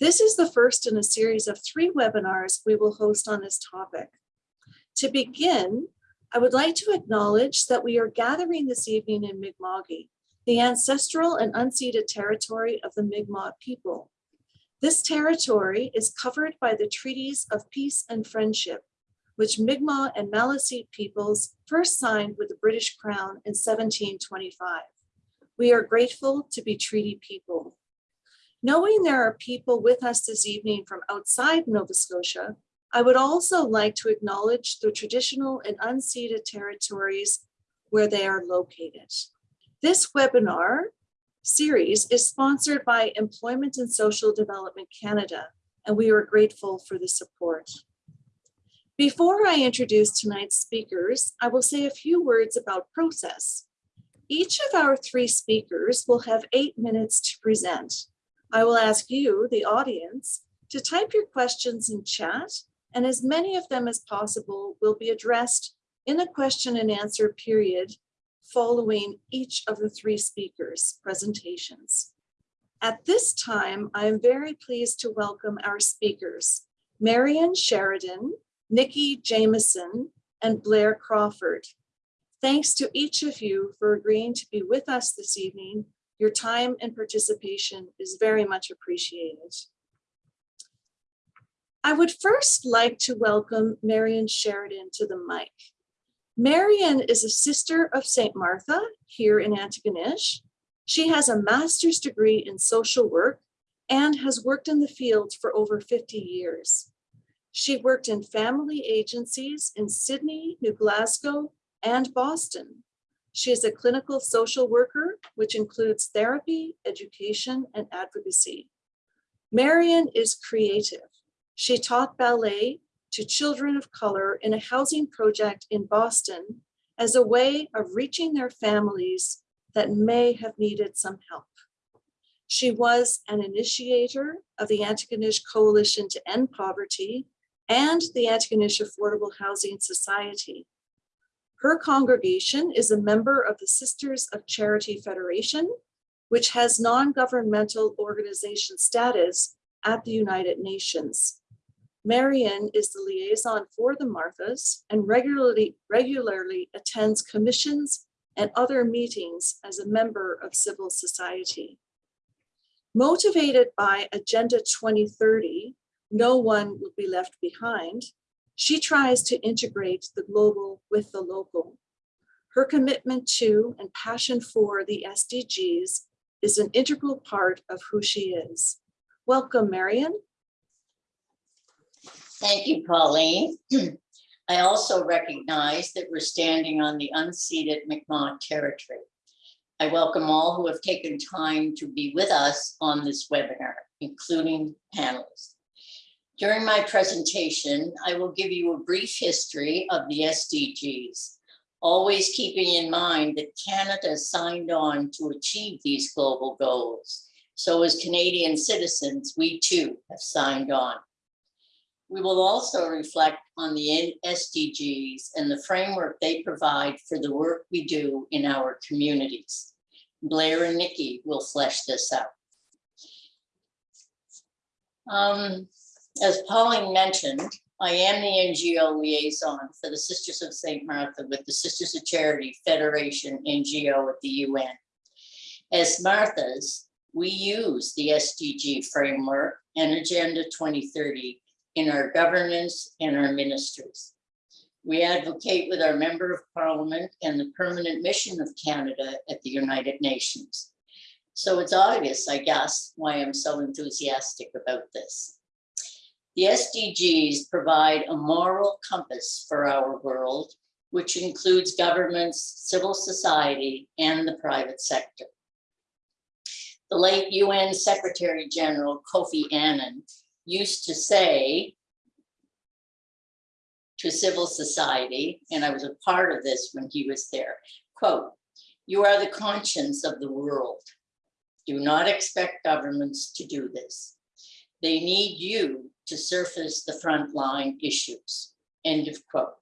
This is the first in a series of three webinars we will host on this topic. To begin, I would like to acknowledge that we are gathering this evening in Mi'kma'ki, the ancestral and unceded territory of the Mi'kmaq people. This territory is covered by the treaties of peace and friendship, which Mi'kmaq and Maliseet peoples first signed with the British Crown in 1725. We are grateful to be treaty people. Knowing there are people with us this evening from outside Nova Scotia, I would also like to acknowledge the traditional and unceded territories where they are located. This webinar series is sponsored by Employment and Social Development Canada, and we are grateful for the support. Before I introduce tonight's speakers, I will say a few words about process. Each of our three speakers will have eight minutes to present. I will ask you, the audience, to type your questions in chat, and as many of them as possible will be addressed in a question and answer period following each of the three speakers' presentations. At this time, I am very pleased to welcome our speakers, Marion Sheridan, Nikki Jameson, and Blair Crawford. Thanks to each of you for agreeing to be with us this evening. Your time and participation is very much appreciated. I would first like to welcome Marion Sheridan to the mic. Marion is a sister of St. Martha here in Antigonish. She has a master's degree in social work and has worked in the field for over 50 years. She worked in family agencies in Sydney, New Glasgow, and Boston. She is a clinical social worker, which includes therapy, education, and advocacy. Marion is creative. She taught ballet to children of color in a housing project in Boston as a way of reaching their families that may have needed some help. She was an initiator of the Antigonish Coalition to End Poverty and the Antigonish Affordable Housing Society. Her congregation is a member of the Sisters of Charity Federation, which has non-governmental organization status at the United Nations. Marion is the liaison for the Marthas and regularly, regularly attends commissions and other meetings as a member of civil society. Motivated by Agenda 2030, no one will be left behind, she tries to integrate the global with the local. Her commitment to and passion for the SDGs is an integral part of who she is. Welcome, Marion. Thank you, Pauline. I also recognize that we're standing on the unceded Mi'kmaq territory. I welcome all who have taken time to be with us on this webinar, including panelists. During my presentation, I will give you a brief history of the SDGs, always keeping in mind that Canada signed on to achieve these global goals. So as Canadian citizens, we too have signed on. We will also reflect on the SDGs and the framework they provide for the work we do in our communities. Blair and Nikki will flesh this out. Um, as Pauline mentioned, I am the NGO liaison for the Sisters of St. Martha with the Sisters of Charity Federation NGO at the UN. As Marthas, we use the SDG framework and Agenda 2030 in our governance and our ministries. We advocate with our Member of Parliament and the Permanent Mission of Canada at the United Nations. So it's obvious, I guess, why I'm so enthusiastic about this. The SDGs provide a moral compass for our world, which includes governments, civil society, and the private sector. The late UN Secretary General Kofi Annan used to say to civil society, and I was a part of this when he was there, quote, you are the conscience of the world. Do not expect governments to do this. They need you to surface the frontline issues, end of quote.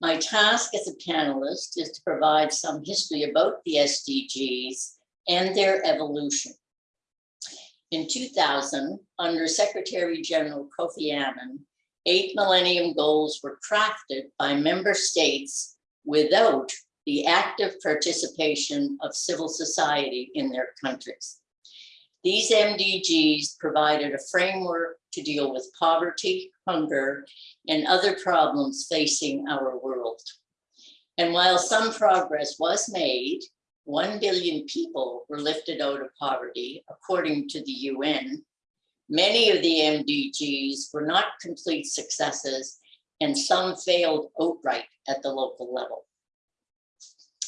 My task as a panelist is to provide some history about the SDGs and their evolution. In 2000, under Secretary General Kofi Annan, eight Millennium Goals were crafted by member states without the active participation of civil society in their countries. These MDGs provided a framework to deal with poverty, hunger, and other problems facing our world. And while some progress was made, 1 billion people were lifted out of poverty, according to the UN. Many of the MDGs were not complete successes, and some failed outright at the local level.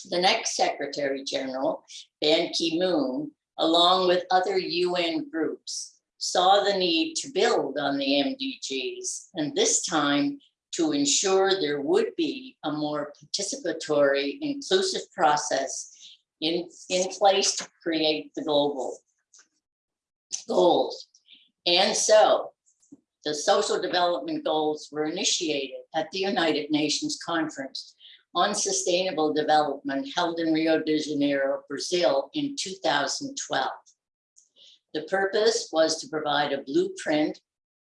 The next Secretary General, Ban Ki-moon, along with other UN groups, saw the need to build on the MDGs, and this time to ensure there would be a more participatory, inclusive process in, in place to create the global goals. And so the social development goals were initiated at the United Nations Conference on Sustainable Development held in Rio de Janeiro, Brazil in 2012. The purpose was to provide a blueprint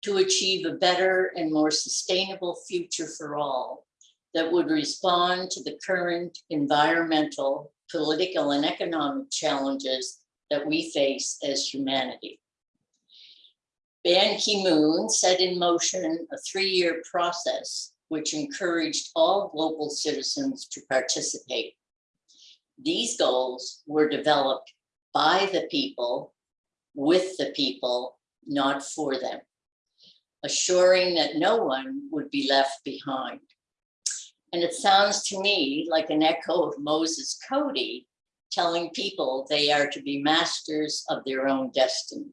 to achieve a better and more sustainable future for all that would respond to the current environmental, political, and economic challenges that we face as humanity. Ban Ki-moon set in motion a three-year process which encouraged all global citizens to participate. These goals were developed by the people, with the people, not for them, assuring that no one would be left behind. And it sounds to me like an echo of Moses Coady telling people they are to be masters of their own destiny.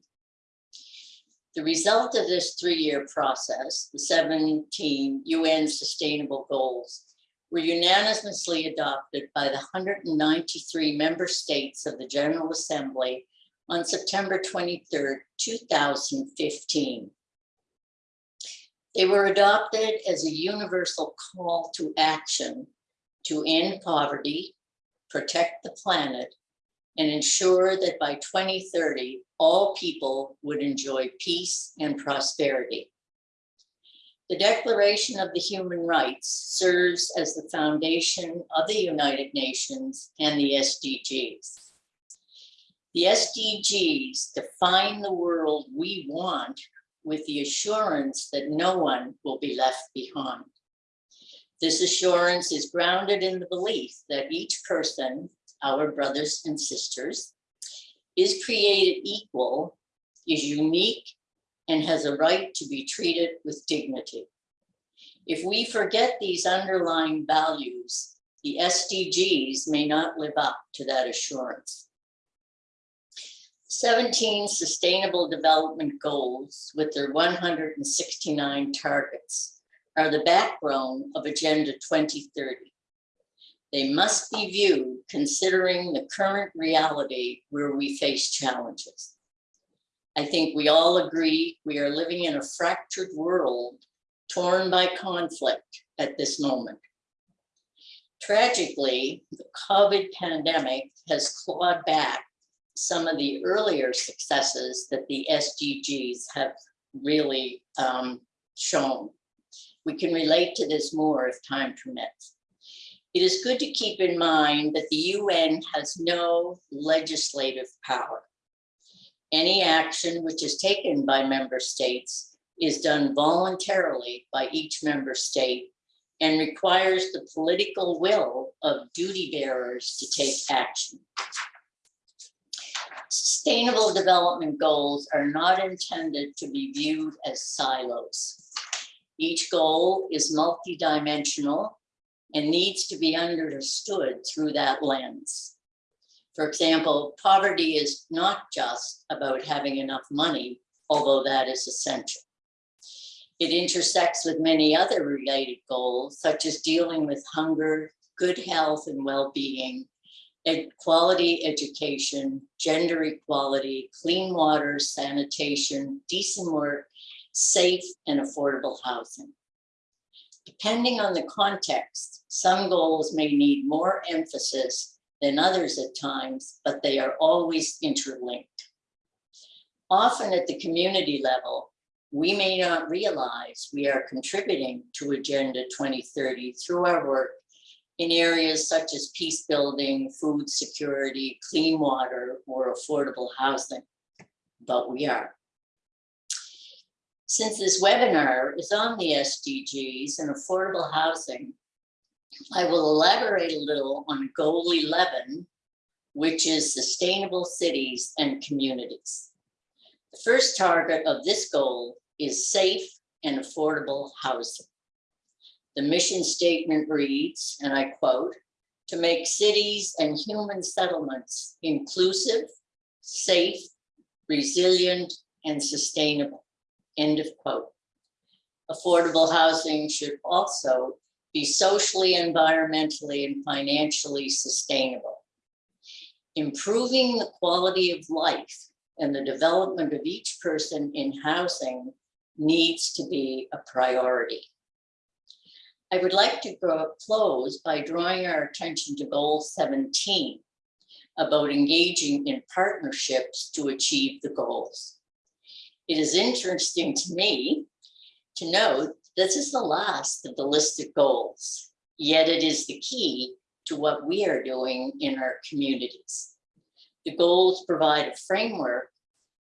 The result of this three-year process, the 17 UN Sustainable Goals, were unanimously adopted by the 193 member states of the General Assembly on September 23, 2015. They were adopted as a universal call to action to end poverty, protect the planet, and ensure that by 2030, all people would enjoy peace and prosperity. The Declaration of the Human Rights serves as the foundation of the United Nations and the SDGs. The SDGs define the world we want with the assurance that no one will be left behind. This assurance is grounded in the belief that each person our brothers and sisters, is created equal, is unique, and has a right to be treated with dignity. If we forget these underlying values, the SDGs may not live up to that assurance. 17 Sustainable Development Goals with their 169 targets are the backbone of Agenda 2030 they must be viewed considering the current reality where we face challenges. I think we all agree we are living in a fractured world torn by conflict at this moment. Tragically, the COVID pandemic has clawed back some of the earlier successes that the SDGs have really um, shown. We can relate to this more if time permits. It is good to keep in mind that the UN has no legislative power. Any action which is taken by member states is done voluntarily by each member state and requires the political will of duty bearers to take action. Sustainable development goals are not intended to be viewed as silos. Each goal is multidimensional and needs to be understood through that lens. For example, poverty is not just about having enough money, although that is essential. It intersects with many other related goals, such as dealing with hunger, good health and well-being, quality education, gender equality, clean water, sanitation, decent work, safe and affordable housing. Depending on the context, some goals may need more emphasis than others at times, but they are always interlinked. Often at the community level, we may not realize we are contributing to Agenda 2030 through our work in areas such as peace building, food security, clean water, or affordable housing. But we are. Since this webinar is on the SDGs and affordable housing, I will elaborate a little on goal 11, which is sustainable cities and communities. The first target of this goal is safe and affordable housing. The mission statement reads, and I quote, to make cities and human settlements inclusive, safe, resilient, and sustainable. End of quote. Affordable housing should also be socially, environmentally, and financially sustainable. Improving the quality of life and the development of each person in housing needs to be a priority. I would like to close by drawing our attention to goal 17 about engaging in partnerships to achieve the goals. It is interesting to me to note this is the last of the listed goals, yet it is the key to what we are doing in our communities. The goals provide a framework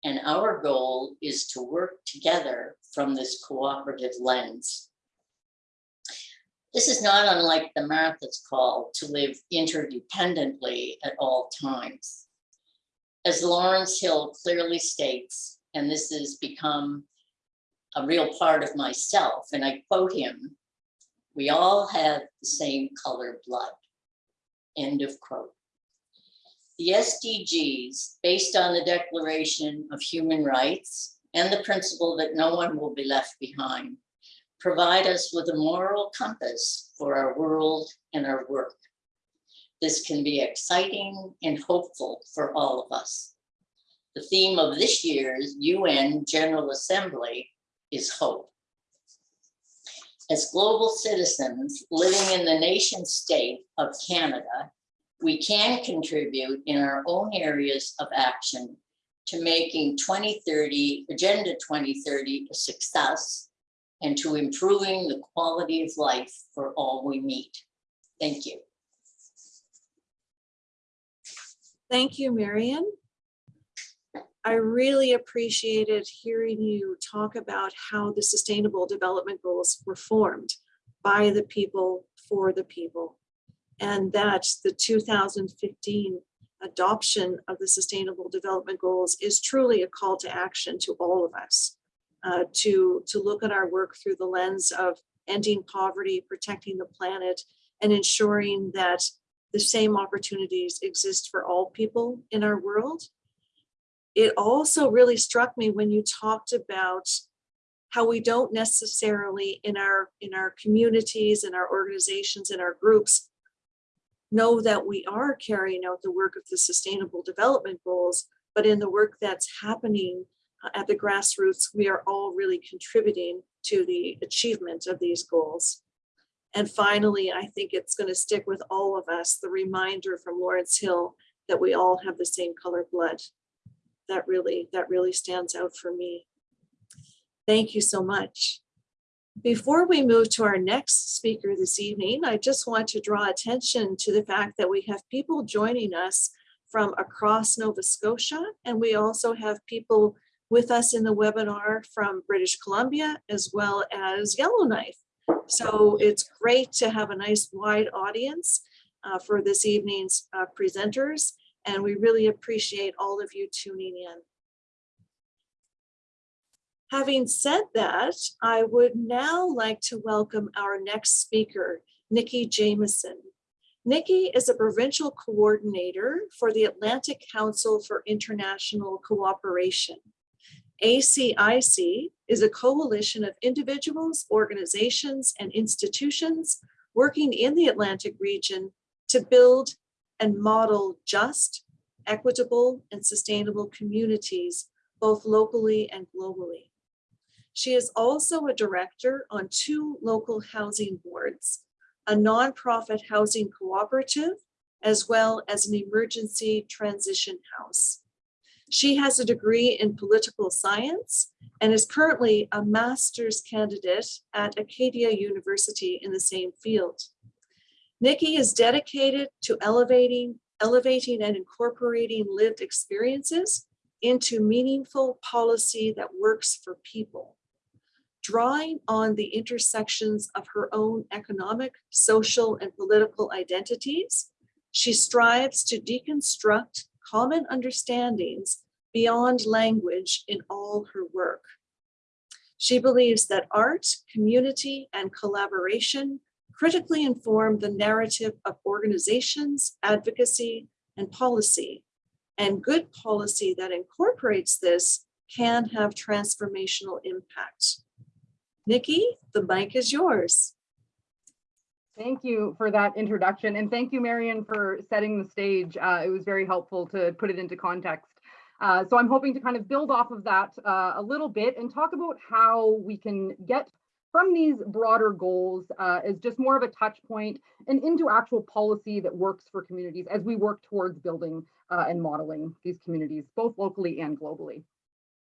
and our goal is to work together from this cooperative lens. This is not unlike the Martha's call to live interdependently at all times. As Lawrence Hill clearly states, and this has become a real part of myself, and I quote him, we all have the same color blood. End of quote. The SDGs, based on the Declaration of Human Rights and the principle that no one will be left behind, provide us with a moral compass for our world and our work. This can be exciting and hopeful for all of us. The theme of this year's UN General Assembly is hope. As global citizens living in the nation state of Canada, we can contribute in our own areas of action to making 2030, Agenda 2030 a success and to improving the quality of life for all we meet. Thank you. Thank you, Marion. I really appreciated hearing you talk about how the Sustainable Development Goals were formed by the people, for the people. And that the 2015 adoption of the Sustainable Development Goals is truly a call to action to all of us. uh, to, to look at our work through the lens of ending poverty, protecting the planet, and ensuring that the same opportunities exist for all people in our world. It also really struck me when you talked about how we don't necessarily in our in our communities in our organizations in our groups know that we are carrying out the work of the sustainable development goals but in the work that's happening uh, at the grassroots we are all really contributing to the achievement of these goals. And finally i think it's going to stick with all of us the reminder from lawrence hill that we all have the same color blood that really that really stands out for me Thank you so much. Before we move to our next speaker this evening, I just want to draw attention to the fact that we have people joining us from across Nova Scotia, and we also have people with us in the webinar from British Columbia as well as Yellowknife. So it's great to have a nice wide audience uh, for this evening's uh, presenters, and we really appreciate all of you tuning in. Having said that, I would now like to welcome our next speaker, Nikki Jameson. Nikki is a provincial coordinator for the Atlantic Council for International Cooperation. ACIC is a coalition of individuals, organizations, and institutions working in the Atlantic region to build and model just, equitable, and sustainable communities, both locally and globally. She is also a director on two local housing boards, a nonprofit housing cooperative, as well as an emergency transition house. She has a degree in political science and is currently a master's candidate at Acadia University in the same field. Nikki is dedicated to elevating, elevating and incorporating lived experiences into meaningful policy that works for people. Drawing on the intersections of her own economic, social, and political identities, she strives to deconstruct common understandings beyond language in all her work. She believes that art, community, and collaboration critically inform the narrative of organizations, advocacy, and policy. And good policy that incorporates this can have transformational impact. Nikki, the mic is yours. Thank you for that introduction and thank you, Marion, for setting the stage. Uh, it was very helpful to put it into context. Uh, so I'm hoping to kind of build off of that uh, a little bit and talk about how we can get from these broader goals uh, as just more of a touch point and into actual policy that works for communities as we work towards building uh, and modeling these communities, both locally and globally.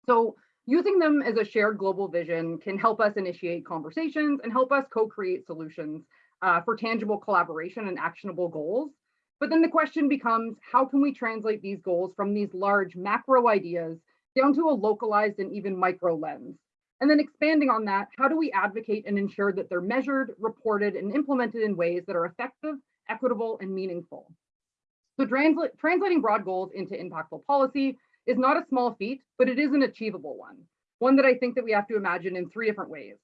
So using them as a shared global vision can help us initiate conversations and help us co-create solutions uh, for tangible collaboration and actionable goals. But then the question becomes, how can we translate these goals from these large macro ideas down to a localized and even micro lens? And then expanding on that, how do we advocate and ensure that they're measured, reported, and implemented in ways that are effective, equitable, and meaningful? So translate, translating broad goals into impactful policy is not a small feat, but it is an achievable one. One that I think that we have to imagine in three different ways.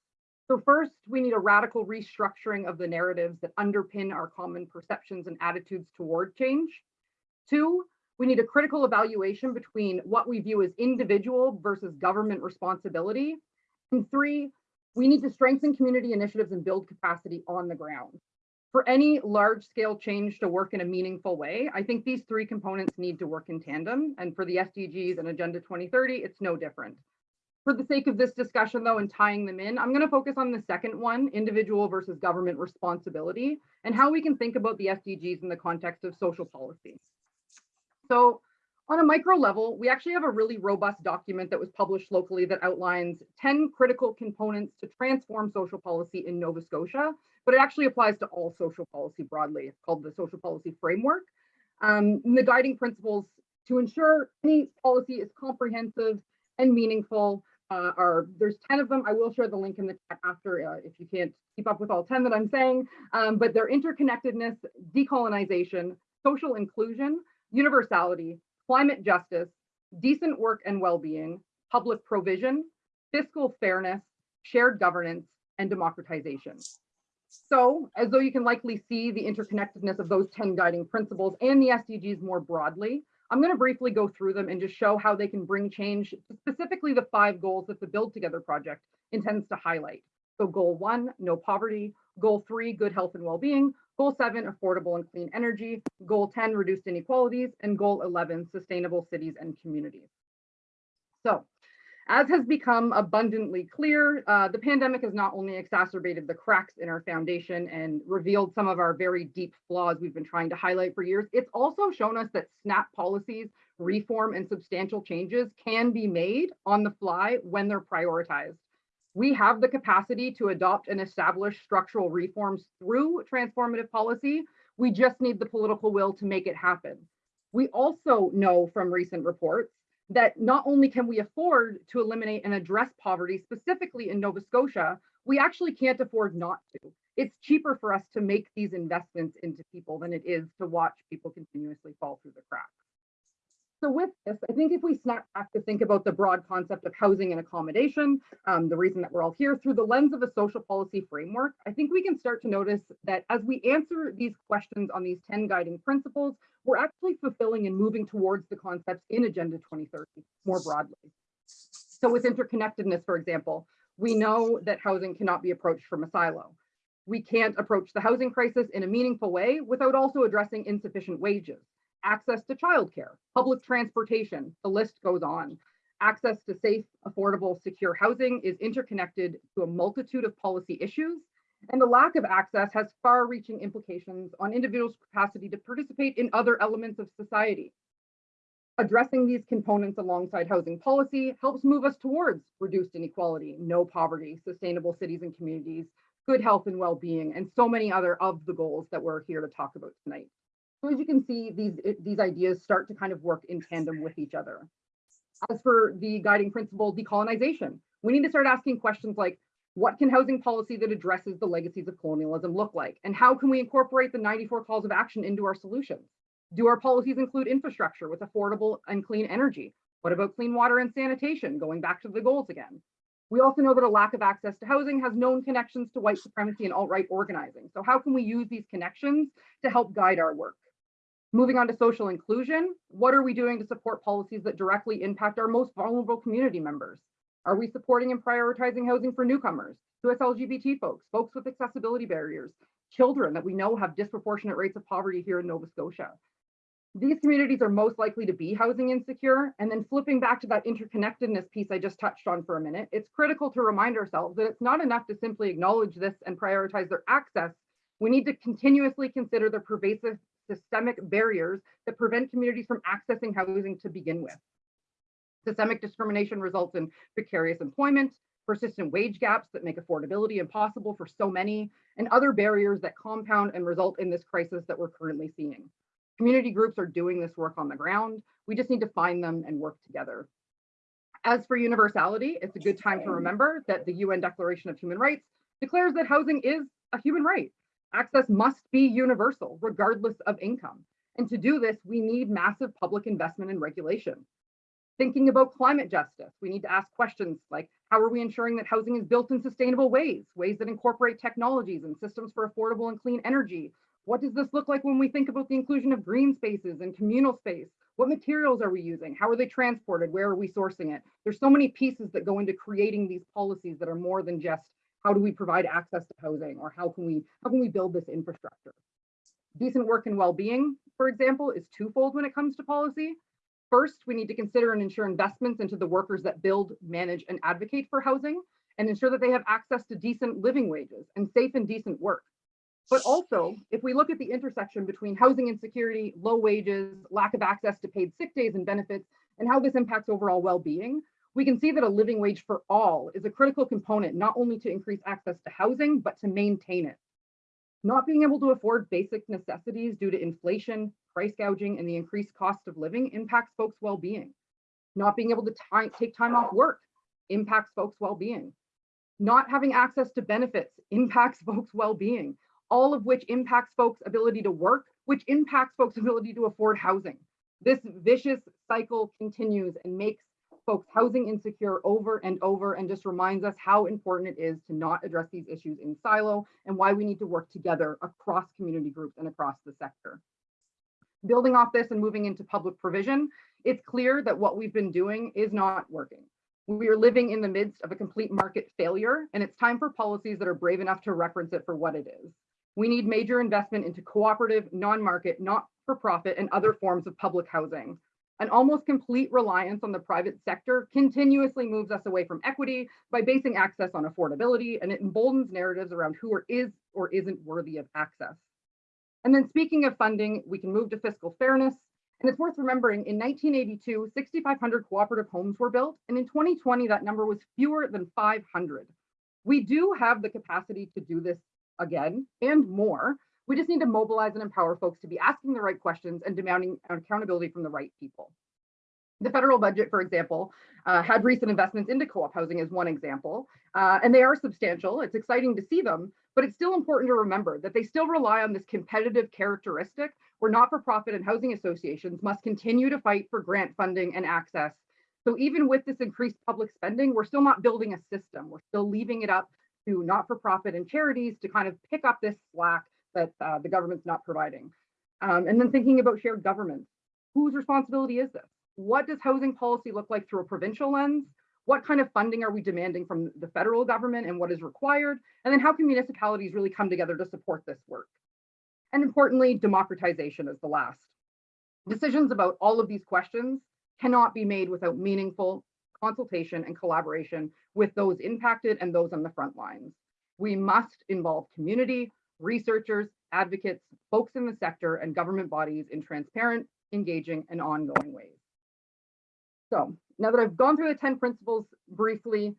So first, we need a radical restructuring of the narratives that underpin our common perceptions and attitudes toward change. Two, we need a critical evaluation between what we view as individual versus government responsibility. And three, we need to strengthen community initiatives and build capacity on the ground. For any large scale change to work in a meaningful way, I think these three components need to work in tandem. And for the SDGs and Agenda 2030, it's no different. For the sake of this discussion though, and tying them in, I'm gonna focus on the second one, individual versus government responsibility, and how we can think about the SDGs in the context of social policy. So on a micro level, we actually have a really robust document that was published locally that outlines 10 critical components to transform social policy in Nova Scotia, but it actually applies to all social policy broadly. It's called the Social Policy Framework. Um, the guiding principles to ensure any policy is comprehensive and meaningful uh, are, there's 10 of them. I will share the link in the chat after uh, if you can't keep up with all 10 that I'm saying, um, but they're interconnectedness, decolonization, social inclusion, universality, climate justice, decent work and well-being, public provision, fiscal fairness, shared governance, and democratization. So, as though you can likely see the interconnectedness of those 10 guiding principles and the SDGs more broadly, I'm going to briefly go through them and just show how they can bring change, specifically the five goals that the Build Together project intends to highlight. So goal one, no poverty. Goal three, good health and well-being. Goal seven, affordable and clean energy. Goal 10, reduced inequalities. And goal 11, sustainable cities and communities. So as has become abundantly clear, uh, the pandemic has not only exacerbated the cracks in our foundation and revealed some of our very deep flaws we've been trying to highlight for years, it's also shown us that SNAP policies, reform, and substantial changes can be made on the fly when they're prioritized. We have the capacity to adopt and establish structural reforms through transformative policy. We just need the political will to make it happen. We also know from recent reports that not only can we afford to eliminate and address poverty specifically in Nova Scotia, we actually can't afford not to. It's cheaper for us to make these investments into people than it is to watch people continuously fall through the cracks. So with this, I think if we snap back to think about the broad concept of housing and accommodation, um, the reason that we're all here through the lens of a social policy framework, I think we can start to notice that as we answer these questions on these 10 guiding principles, we're actually fulfilling and moving towards the concepts in Agenda 2030 more broadly. So with interconnectedness, for example, we know that housing cannot be approached from a silo. We can't approach the housing crisis in a meaningful way without also addressing insufficient wages access to childcare, public transportation, the list goes on. Access to safe, affordable, secure housing is interconnected to a multitude of policy issues, and the lack of access has far-reaching implications on individuals' capacity to participate in other elements of society. Addressing these components alongside housing policy helps move us towards reduced inequality, no poverty, sustainable cities and communities, good health and well-being, and so many other of the goals that we're here to talk about tonight. So as you can see, these, eh, these ideas start to kind of work in tandem with each other. As for the guiding principle, decolonization, we need to start asking questions like, what can housing policy that addresses the legacies of colonialism look like? And how can we incorporate the 94 calls of action into our solutions? Do our policies include infrastructure with affordable and clean energy? What about clean water and sanitation, going back to the goals again? We also know that a lack of access to housing has known connections to white supremacy and alt-right organizing. So how can we use these connections to help guide our work? Moving on to social inclusion, what are we doing to support policies that directly impact our most vulnerable community members? Are we supporting and prioritizing housing for newcomers, 2S LGBT folks, folks with accessibility barriers, children that we know have disproportionate rates of poverty here in Nova Scotia? These communities are most likely to be housing insecure. And then flipping back to that interconnectedness piece I just touched on for a minute, it's critical to remind ourselves that it's not enough to simply acknowledge this and prioritize their access. We need to continuously consider the pervasive systemic barriers that prevent communities from accessing housing to begin with. Systemic discrimination results in precarious employment, persistent wage gaps that make affordability impossible for so many, and other barriers that compound and result in this crisis that we're currently seeing. Community groups are doing this work on the ground. We just need to find them and work together. As for universality, it's a good time to remember that the UN Declaration of Human Rights declares that housing is a human right. Access must be universal, regardless of income. And to do this, we need massive public investment and regulation. Thinking about climate justice, we need to ask questions like, how are we ensuring that housing is built in sustainable ways, ways that incorporate technologies and systems for affordable and clean energy? What does this look like when we think about the inclusion of green spaces and communal space? What materials are we using? How are they transported? Where are we sourcing it? There's so many pieces that go into creating these policies that are more than just how do we provide access to housing or how can we how can we build this infrastructure? Decent work and well-being, for example, is twofold when it comes to policy. First, we need to consider and ensure investments into the workers that build, manage, and advocate for housing and ensure that they have access to decent living wages and safe and decent work. But also, if we look at the intersection between housing insecurity, low wages, lack of access to paid sick days and benefits, and how this impacts overall well-being, we can see that a living wage for all is a critical component, not only to increase access to housing, but to maintain it. Not being able to afford basic necessities due to inflation, price gouging, and the increased cost of living impacts folks' well-being. Not being able to take time off work impacts folks' well-being. Not having access to benefits impacts folks' well-being, all of which impacts folks' ability to work, which impacts folks' ability to afford housing. This vicious cycle continues and makes folks housing insecure over and over and just reminds us how important it is to not address these issues in silo and why we need to work together across community groups and across the sector. Building off this and moving into public provision, it's clear that what we've been doing is not working. We are living in the midst of a complete market failure, and it's time for policies that are brave enough to reference it for what it is. We need major investment into cooperative, non-market, not-for-profit, and other forms of public housing. An almost complete reliance on the private sector continuously moves us away from equity by basing access on affordability, and it emboldens narratives around who is or isn't worthy of access. And then speaking of funding, we can move to fiscal fairness. And it's worth remembering in 1982, 6,500 cooperative homes were built. And in 2020, that number was fewer than 500. We do have the capacity to do this again and more. We just need to mobilize and empower folks to be asking the right questions and demanding accountability from the right people. The federal budget, for example, uh, had recent investments into co-op housing as one example, uh, and they are substantial. It's exciting to see them, but it's still important to remember that they still rely on this competitive characteristic where not-for-profit and housing associations must continue to fight for grant funding and access. So even with this increased public spending, we're still not building a system. We're still leaving it up to not-for-profit and charities to kind of pick up this slack that uh, the government's not providing. Um, and then thinking about shared government, whose responsibility is this? What does housing policy look like through a provincial lens? What kind of funding are we demanding from the federal government and what is required? And then how can municipalities really come together to support this work? And importantly, democratization is the last. Decisions about all of these questions cannot be made without meaningful consultation and collaboration with those impacted and those on the front lines. We must involve community, researchers, advocates, folks in the sector, and government bodies in transparent, engaging, and ongoing ways. So now that I've gone through the 10 principles briefly,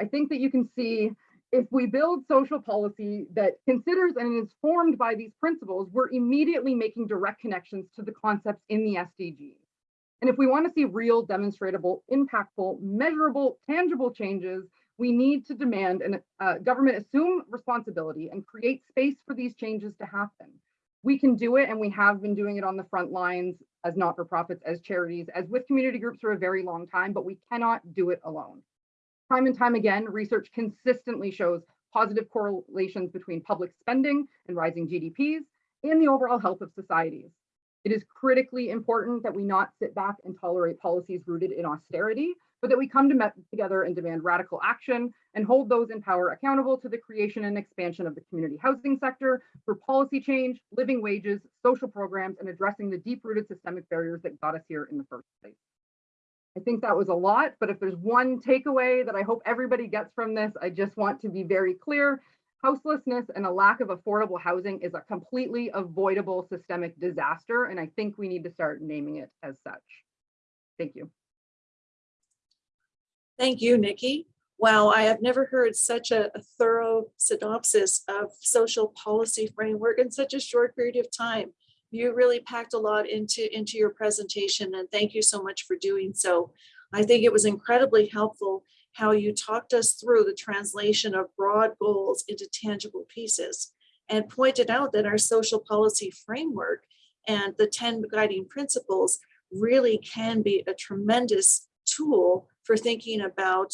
I think that you can see if we build social policy that considers and is formed by these principles, we're immediately making direct connections to the concepts in the SDGs. And if we want to see real, demonstratable, impactful, measurable, tangible changes, we need to demand and uh, government assume responsibility and create space for these changes to happen. We can do it, and we have been doing it on the front lines as not-for-profits, as charities, as with community groups for a very long time, but we cannot do it alone. Time and time again, research consistently shows positive correlations between public spending and rising GDPs and the overall health of societies. It is critically important that we not sit back and tolerate policies rooted in austerity, but that we come to together and demand radical action and hold those in power accountable to the creation and expansion of the community housing sector for policy change, living wages, social programs, and addressing the deep-rooted systemic barriers that got us here in the first place. I think that was a lot, but if there's one takeaway that I hope everybody gets from this, I just want to be very clear. Houselessness and a lack of affordable housing is a completely avoidable systemic disaster, and I think we need to start naming it as such. Thank you. Thank you, Nikki. Wow, I have never heard such a, a thorough synopsis of social policy framework in such a short period of time. You really packed a lot into, into your presentation and thank you so much for doing so. I think it was incredibly helpful how you talked us through the translation of broad goals into tangible pieces and pointed out that our social policy framework and the 10 guiding principles really can be a tremendous tool for thinking about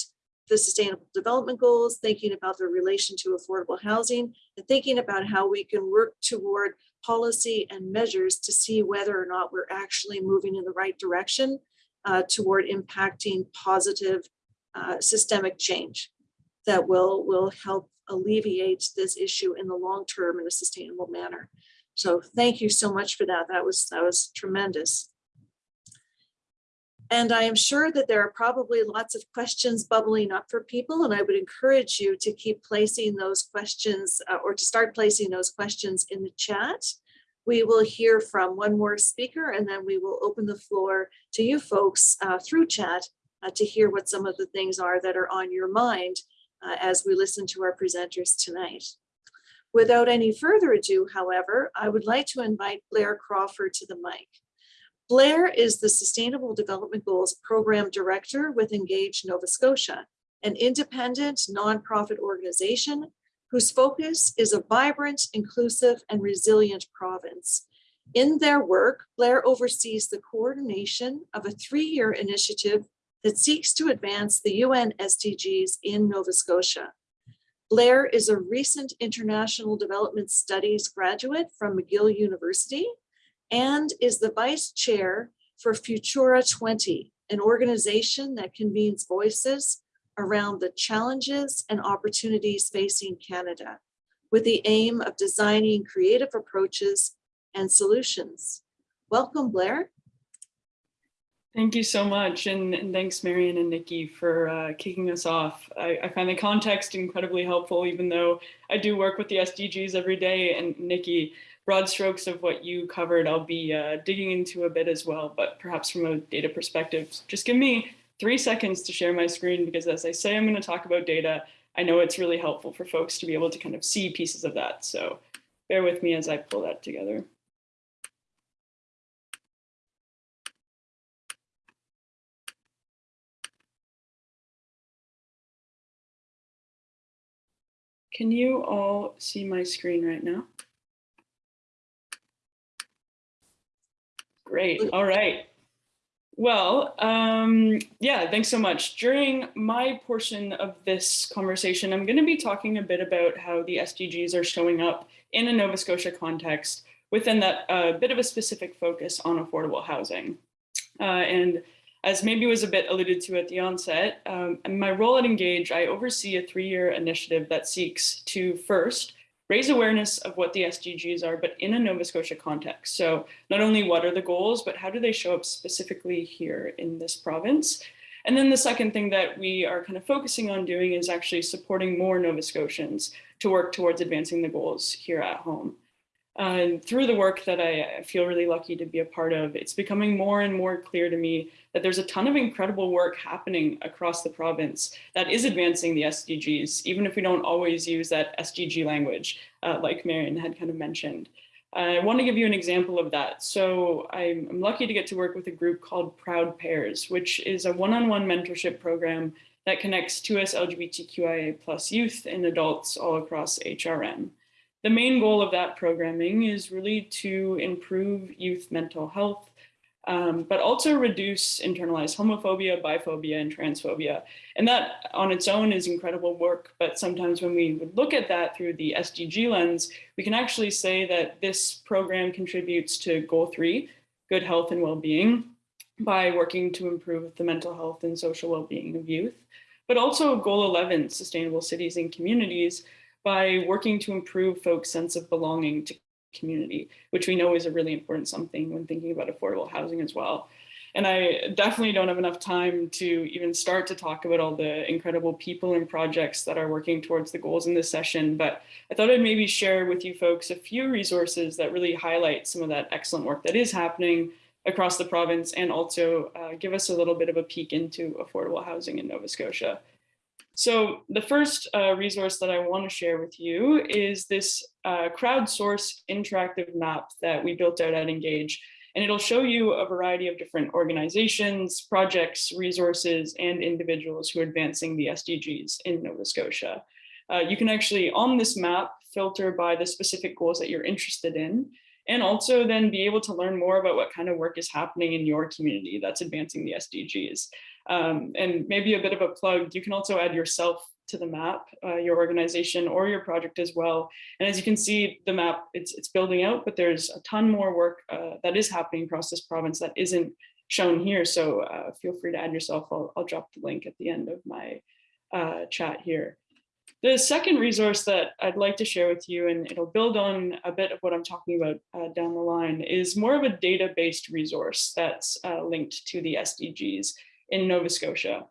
the sustainable development goals, thinking about the relation to affordable housing, and thinking about how we can work toward policy and measures to see whether or not we're actually moving in the right direction uh, toward impacting positive uh, systemic change that will, will help alleviate this issue in the long term in a sustainable manner. So thank you so much for that. That was, that was tremendous. And I am sure that there are probably lots of questions bubbling up for people, and I would encourage you to keep placing those questions uh, or to start placing those questions in the chat. We will hear from one more speaker, and then we will open the floor to you folks uh, through chat uh, to hear what some of the things are that are on your mind uh, as we listen to our presenters tonight. Without any further ado, however, I would like to invite Blair Crawford to the mic. Blair is the Sustainable Development Goals Program Director with Engage Nova Scotia, an independent nonprofit organization whose focus is a vibrant, inclusive, and resilient province. In their work, Blair oversees the coordination of a three-year initiative that seeks to advance the UN SDGs in Nova Scotia. Blair is a recent International Development Studies graduate from McGill University and is the vice chair for Futura 20, an organization that convenes voices around the challenges and opportunities facing Canada with the aim of designing creative approaches and solutions. Welcome, Blair. Thank you so much. And, and thanks, Marion and Nikki, for uh, kicking us off. I, I, find the context incredibly helpful, even though I do work with the SDGs every day. And Nikki, broad strokes of what you covered, I'll be uh, digging into a bit as well, but perhaps from a data perspective. Just give me three seconds to share my screen because as I say, I'm going to talk about data. I know it's really helpful for folks to be able to kind of see pieces of that. So bear with me as I pull that together. Can you all see my screen right now? Great. All right. Well, um, yeah, thanks so much. During my portion of this conversation, I'm going to be talking a bit about how the SDGs are showing up in a Nova Scotia context within that uh, bit of a specific focus on affordable housing. Uh, and as maybe was a bit alluded to at the onset, um, in my role at Engage, I oversee a three-year initiative that seeks to first raise awareness of what the SDGs are, but in a Nova Scotia context. So not only what are the goals, but how do they show up specifically here in this province? And then the second thing that we are kind of focusing on doing is actually supporting more Nova Scotians to work towards advancing the goals here at home. And through the work that I feel really lucky to be a part of, it's becoming more and more clear to me that there's a ton of incredible work happening across the province that is advancing the SDGs, even if we don't always use that SDG language, uh, like Marion had kind of mentioned. I want to give you an example of that. So I'm, I'm lucky to get to work with a group called Proud Pairs, which is a one-on-one mentorship program that connects 2S LGBTQIA plus youth and adults all across HRM. The main goal of that programming is really to improve youth mental health, um, but also reduce internalized homophobia, biphobia, and transphobia. And that on its own is incredible work, but sometimes when we would look at that through the SDG lens, we can actually say that this program contributes to goal three, good health and well-being, by working to improve the mental health and social well-being of youth, but also goal 11, sustainable cities and communities, by working to improve folks' sense of belonging to community, which we know is a really important something when thinking about affordable housing as well. And I definitely don't have enough time to even start to talk about all the incredible people and projects that are working towards the goals in this session, but I thought I'd maybe share with you folks a few resources that really highlight some of that excellent work that is happening across the province and also uh, give us a little bit of a peek into affordable housing in Nova Scotia. So the first uh, resource that I want to share with you is this uh, crowdsource interactive map that we built out at Engage. And it'll show you a variety of different organizations, projects, resources, and individuals who are advancing the SDGs in Nova Scotia. Uh, you can actually, on this map, filter by the specific goals that you're interested in, and also then be able to learn more about what kind of work is happening in your community that's advancing the SDGs. Um, and maybe a bit of a plug, you can also add yourself to the map, uh, your organization or your project as well. And as you can see, the map, it's, it's building out, but there's a ton more work uh, that is happening across this province that isn't shown here. So uh, feel free to add yourself. I'll, I'll, drop the link at the end of my uh, chat here. The second resource that I'd like to share with you, and it'll build on a bit of what I'm talking about uh, down the line, is more of a data-based resource that's uh, linked to the SDGs in Nova Scotia.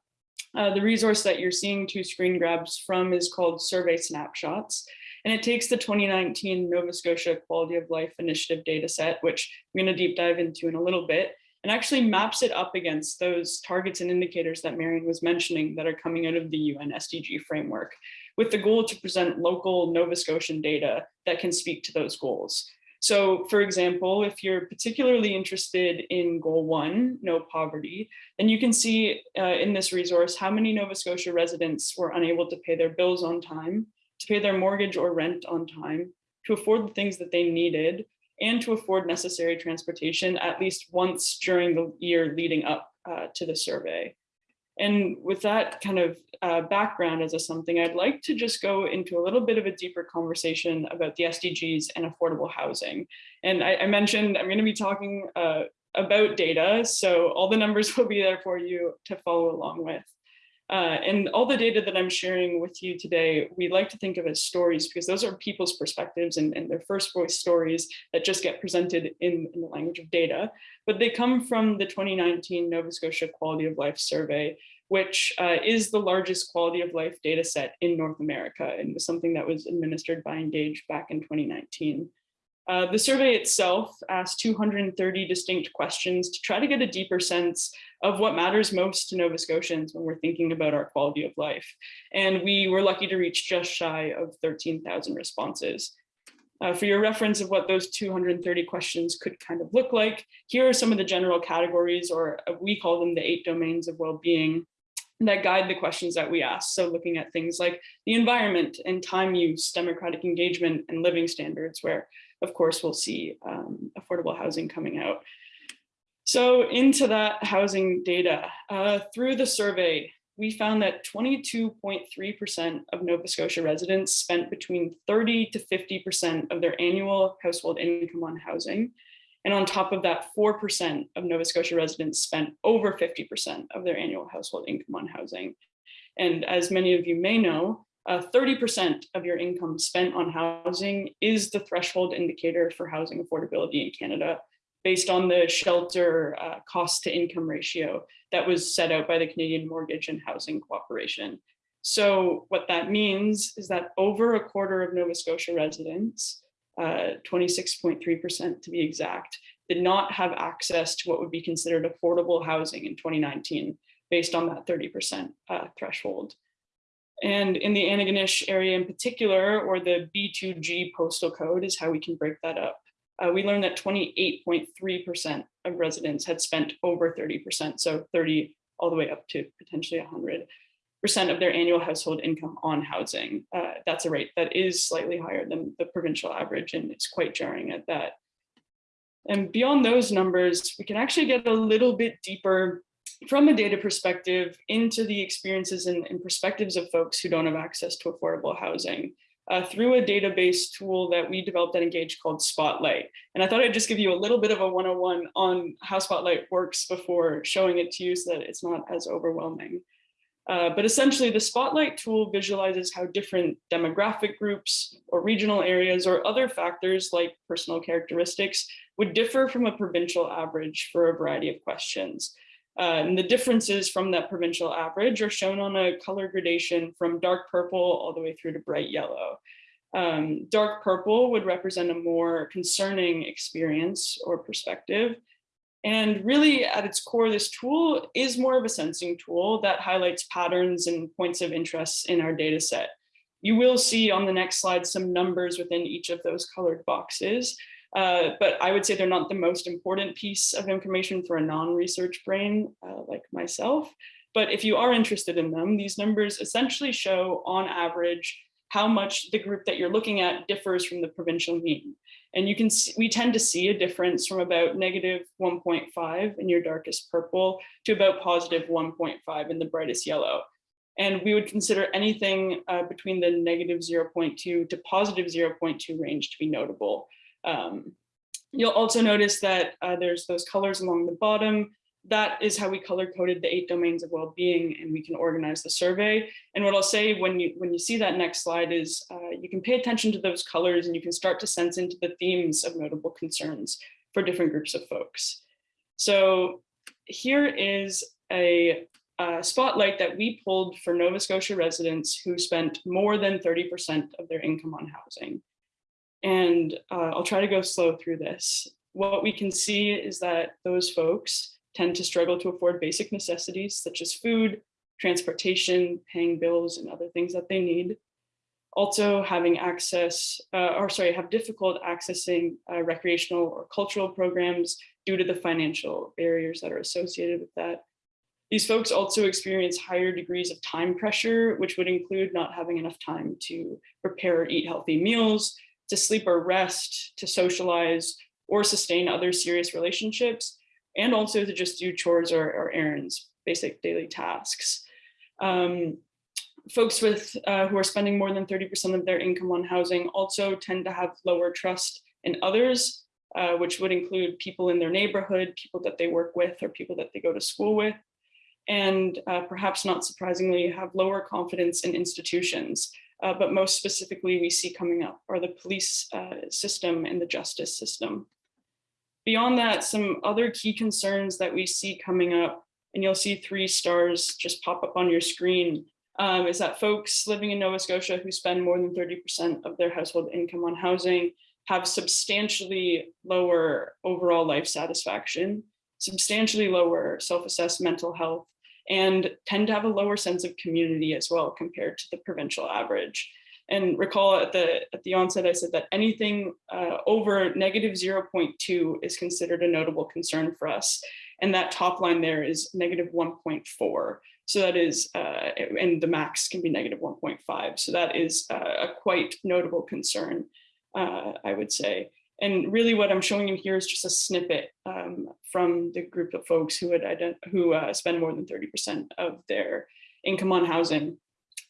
Uh, the resource that you're seeing two screen grabs from is called Survey Snapshots. And it takes the 2019 Nova Scotia Quality of Life Initiative dataset, which I'm going to deep dive into in a little bit, and actually maps it up against those targets and indicators that Marion was mentioning that are coming out of the UN SDG framework, with the goal to present local Nova Scotian data that can speak to those goals. So for example, if you're particularly interested in goal one, no poverty, then you can see uh, in this resource how many Nova Scotia residents were unable to pay their bills on time, to pay their mortgage or rent on time, to afford the things that they needed, and to afford necessary transportation at least once during the year leading up uh, to the survey. And with that kind of uh, background as a something, I'd like to just go into a little bit of a deeper conversation about the SDGs and affordable housing. And I, I mentioned I'm going to be talking uh, about data, so all the numbers will be there for you to follow along with. Uh, and all the data that I'm sharing with you today, we like to think of as stories because those are people's perspectives and, and their first voice stories that just get presented in, in the language of data. But they come from the 2019 Nova Scotia Quality of Life Survey, which uh, is the largest quality of life data set in North America and was something that was administered by Engage back in 2019. Uh, the survey itself asked 230 distinct questions to try to get a deeper sense of what matters most to Nova Scotians when we're thinking about our quality of life. And we were lucky to reach just shy of 13,000 responses. Uh, for your reference of what those 230 questions could kind of look like, here are some of the general categories, or uh, we call them the eight domains of well-being that guide the questions that we ask. So looking at things like the environment and time use, democratic engagement, and living standards, where of course we'll see um, affordable housing coming out. So into that housing data, uh, through the survey, we found that 22.3% of Nova Scotia residents spent between 30 to 50% of their annual household income on housing. And on top of that, 4% of Nova Scotia residents spent over 50% of their annual household income on housing. And as many of you may know, 30% uh, of your income spent on housing is the threshold indicator for housing affordability in Canada, based on the shelter uh, cost to income ratio that was set out by the Canadian Mortgage and Housing Corporation. So what that means is that over a quarter of Nova Scotia residents 26.3% uh, to be exact, did not have access to what would be considered affordable housing in 2019, based on that 30% uh, threshold. And in the Antigonish area in particular, or the B2G postal code is how we can break that up. Uh, we learned that 28.3% of residents had spent over 30%, so 30 all the way up to potentially 100 percent of their annual household income on housing. Uh, that's a rate that is slightly higher than the provincial average, and it's quite jarring at that. And beyond those numbers, we can actually get a little bit deeper from a data perspective into the experiences and, and perspectives of folks who don't have access to affordable housing. Uh, through a database tool that we developed at Engage called Spotlight. And I thought I'd just give you a little bit of a 101 on how Spotlight works before showing it to you so that it's not as overwhelming. Uh, but essentially the Spotlight tool visualizes how different demographic groups or regional areas or other factors like personal characteristics would differ from a provincial average for a variety of questions. Uh, and the differences from that provincial average are shown on a color gradation from dark purple all the way through to bright yellow. Um, dark purple would represent a more concerning experience or perspective. And really at its core, this tool is more of a sensing tool that highlights patterns and points of interest in our data set. You will see on the next slide some numbers within each of those colored boxes. Uh, but I would say they're not the most important piece of information for a non-research brain uh, like myself. But if you are interested in them, these numbers essentially show on average how much the group that you're looking at differs from the provincial mean. And you can see, we tend to see a difference from about negative 1.5 in your darkest purple to about positive 1.5 in the brightest yellow. And we would consider anything uh, between the negative 0.2 to positive 0.2 range to be notable. Um, you'll also notice that uh, there's those colors along the bottom. That is how we color coded the eight domains of well-being and we can organize the survey. And what I'll say when you when you see that next slide is uh, you can pay attention to those colors and you can start to sense into the themes of notable concerns for different groups of folks. So here is a, a spotlight that we pulled for Nova Scotia residents who spent more than 30% of their income on housing. And uh, I'll try to go slow through this. What we can see is that those folks tend to struggle to afford basic necessities such as food, transportation, paying bills, and other things that they need. Also having access, uh, or sorry, have difficult accessing uh, recreational or cultural programs due to the financial barriers that are associated with that. These folks also experience higher degrees of time pressure, which would include not having enough time to prepare or eat healthy meals, to sleep or rest, to socialize, or sustain other serious relationships, and also to just do chores or, or errands, basic daily tasks. Um, folks with uh, who are spending more than 30% of their income on housing also tend to have lower trust in others, uh, which would include people in their neighborhood, people that they work with, or people that they go to school with. And uh, perhaps not surprisingly, have lower confidence in institutions, uh, but most specifically we see coming up are the police uh, system and the justice system. Beyond that, some other key concerns that we see coming up, and you'll see three stars just pop up on your screen, um, is that folks living in Nova Scotia who spend more than 30% of their household income on housing have substantially lower overall life satisfaction, substantially lower self-assessed mental health, and tend to have a lower sense of community as well compared to the provincial average. And recall at the at the onset, I said that anything uh, over negative 0.2 is considered a notable concern for us. And that top line there is negative 1.4. So that is, uh, and the max can be negative 1.5. So that is uh, a quite notable concern, uh, I would say. And really what I'm showing you here is just a snippet um, from the group of folks who would who uh, spend more than 30% of their income on housing.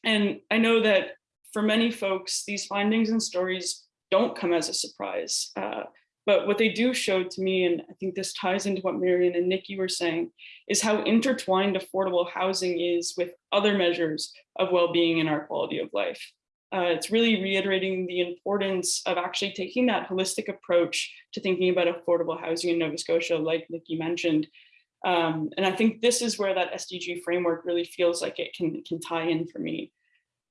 And I know that for many folks, these findings and stories don't come as a surprise. Uh, but what they do show to me, and I think this ties into what Marion and Nikki were saying, is how intertwined affordable housing is with other measures of well-being and our quality of life. Uh, it's really reiterating the importance of actually taking that holistic approach to thinking about affordable housing in Nova Scotia, like Nikki mentioned. Um, and I think this is where that SDG framework really feels like it can, can tie in for me.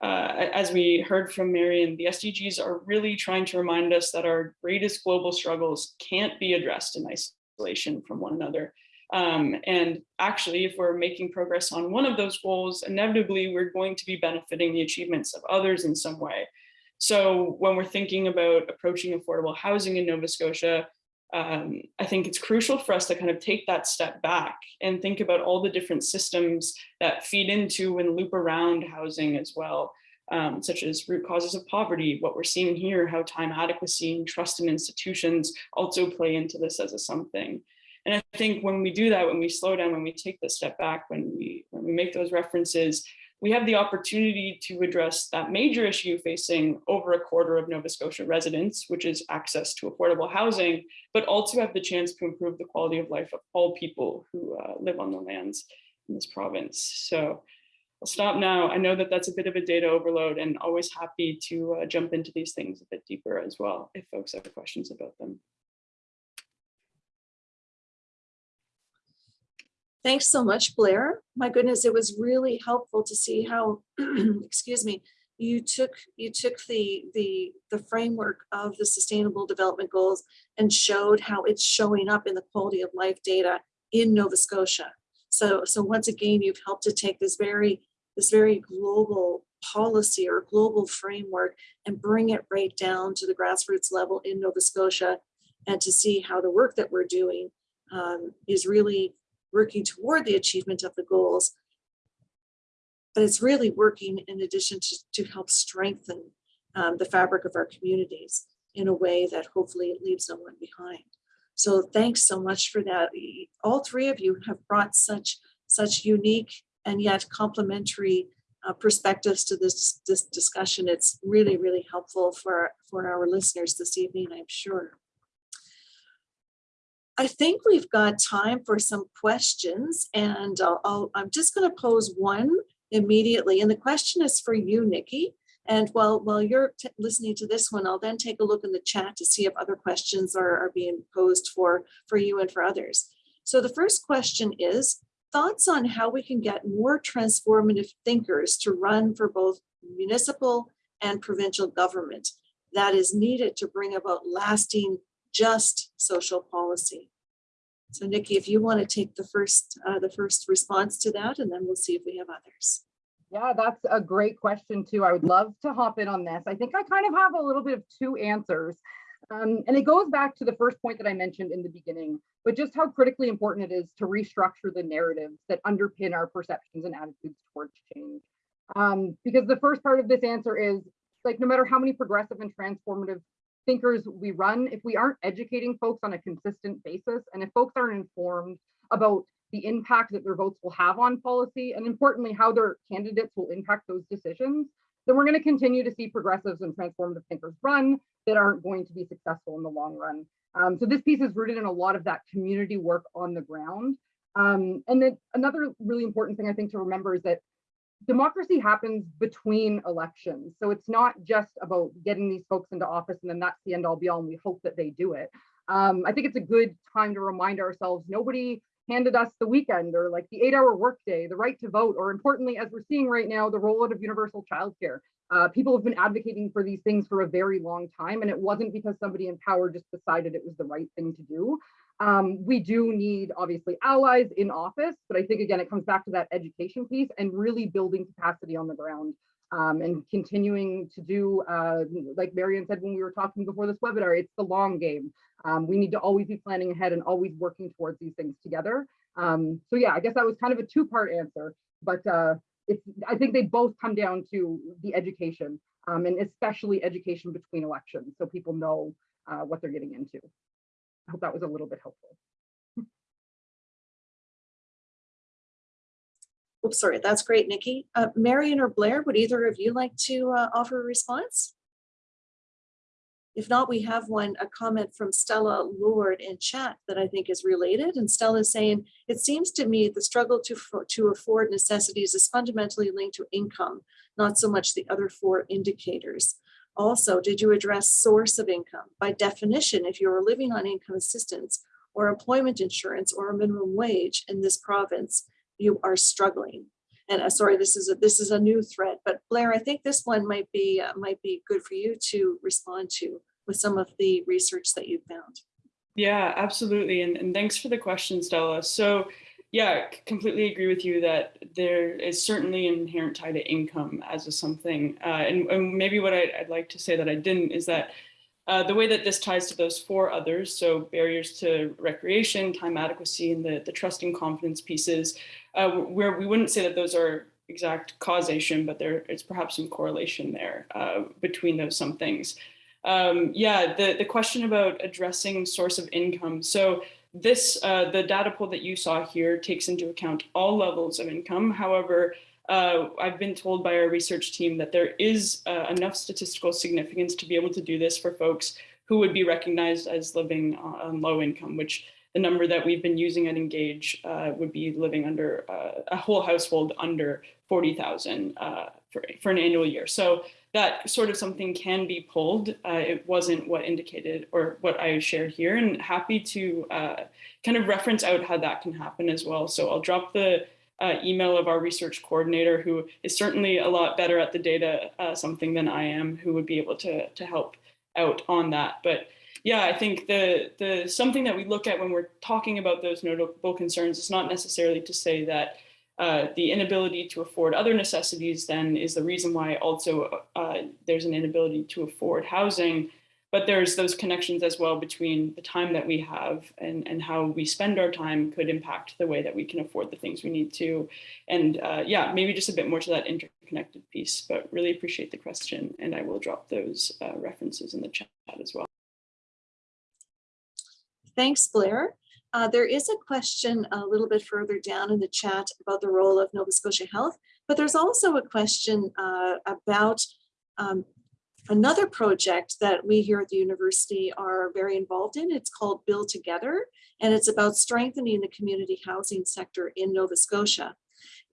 uh, as we heard from Marion, the SDGs are really trying to remind us that our greatest global struggles can't be addressed in isolation from one another. Um, and actually, if we're making progress on one of those goals, inevitably we're going to be benefiting the achievements of others in some way. So when we're thinking about approaching affordable housing in Nova Scotia, um, I think it's crucial for us to kind of take that step back and think about all the different systems that feed into and loop around housing as well, um, such as root causes of poverty, what we're seeing here, how time adequacy and trust in institutions also play into this as a something. And I think when we do that, when we slow down, when we take the step back, when we when we make those references, we have the opportunity to address that major issue facing over a quarter of Nova Scotia residents, which is access to affordable housing, but also have the chance to improve the quality of life of all people who uh, live on the lands in this province. So I'll stop now. I know that that's a bit of a data overload and always happy to uh, jump into these things a bit deeper as well, if folks have questions about them. Thanks so much, Blair. My goodness, it was really helpful to see how, excuse me, you took you took the the the framework of the sustainable development goals and showed how it's showing up in the quality of life data in Nova Scotia. So so once again, you've helped to take this very this very global policy or global framework and bring it right down to the grassroots level in Nova Scotia and to see how the work that we're doing um, is really working toward the achievement of the goals. But it's really working in addition to, to help strengthen um, the fabric of our communities in a way that hopefully it leaves no one behind. So thanks so much for that. All three of you have brought such such unique and yet complementary uh, perspectives to this, this discussion. It's really, really helpful for, for our listeners this evening, I'm sure. I think we've got time for some questions and I'll, I'll, I'm just going to pose one immediately. And the question is for you, Nikki. And while, while you're listening to this one, I'll then take a look in the chat to see if other questions are, are being posed for, for you and for others. So the first question is, thoughts on how we can get more transformative thinkers to run for both municipal and provincial government that is needed to bring about lasting just social policy. So Nikki, if you want to take the first uh, the first response to that, and then we'll see if we have others. Yeah, that's a great question too. I would love to hop in on this. I think I kind of have a little bit of two answers. Um, and it goes back to the first point that I mentioned in the beginning, but just how critically important it is to restructure the narratives that underpin our perceptions and attitudes towards change. Um, because the first part of this answer is like, no matter how many progressive and transformative thinkers we run, if we aren't educating folks on a consistent basis, and if folks aren't informed about the impact that their votes will have on policy, and importantly, how their candidates will impact those decisions, then we're going to continue to see progressives and transformative thinkers run that aren't going to be successful in the long run. Um, so this piece is rooted in a lot of that community work on the ground. Um, and then another really important thing I think to remember is that democracy happens between elections. So it's not just about getting these folks into office and then that's the end all be all and we hope that they do it. Um, I think it's a good time to remind ourselves nobody handed us the weekend or like the eight hour workday, the right to vote, or importantly, as we're seeing right now, the rollout of universal childcare. Uh, people have been advocating for these things for a very long time, and it wasn't because somebody in power just decided it was the right thing to do. Um, we do need obviously allies in office, but I think again, it comes back to that education piece and really building capacity on the ground um, and continuing to do, uh, like Marion said when we were talking before this webinar, it's the long game. Um, we need to always be planning ahead and always working towards these things together. Um, so yeah, I guess that was kind of a two-part answer, but uh, it's, I think they both come down to the education um, and especially education between elections so people know uh, what they're getting into. I hope that was a little bit helpful. Oops, sorry, that's great, Nikki. Uh, Marion or Blair, would either of you like to uh, offer a response? If not, we have one, a comment from Stella Lord in chat that I think is related. And Stella is saying, it seems to me the struggle to, to afford necessities is fundamentally linked to income, not so much the other four indicators. Also, did you address source of income? By definition, if you're living on income assistance or employment insurance or a minimum wage in this province, you are struggling. and uh, sorry, this is a, this is a new thread, but Blair, I think this one might be, uh, might be good for you to respond to with some of the research that you found. Yeah, absolutely. And, and thanks for the question, Stella. So yeah, completely agree with you that there is certainly an inherent tie to income as a something. Uh, and, and maybe what I'd, I'd like to say that I didn't is that uh, the way that this ties to those four others, so barriers to recreation, time adequacy, and the, the trust and confidence pieces, uh, where we wouldn't say that those are exact causation, but there is perhaps some correlation there uh, between those some things. Um, yeah, the, the question about addressing source of income. So this, uh, the data pool that you saw here takes into account all levels of income. However, uh, I've been told by our research team that there is uh, enough statistical significance to be able to do this for folks who would be recognized as living on low income, which the number that we've been using at Engage uh, would be living under uh, a whole household under 40,000 uh, for, for an annual year. So that sort of something can be pulled. Uh, it wasn't what indicated or what I shared here and happy to uh, kind of reference out how that can happen as well. So I'll drop the uh, email of our research coordinator who is certainly a lot better at the data uh, something than I am who would be able to, to help out on that. But yeah, I think the, the something that we look at when we're talking about those notable concerns is not necessarily to say that uh, the inability to afford other necessities then is the reason why also uh, there's an inability to afford housing. But there's those connections as well between the time that we have and, and how we spend our time could impact the way that we can afford the things we need to. And uh, yeah, maybe just a bit more to that interconnected piece, but really appreciate the question. And I will drop those uh, references in the chat as well. Thanks, Blair. Uh, there is a question a little bit further down in the chat about the role of Nova Scotia Health, but there's also a question uh, about um, another project that we here at the university are very involved in. It's called Build Together, and it's about strengthening the community housing sector in Nova Scotia.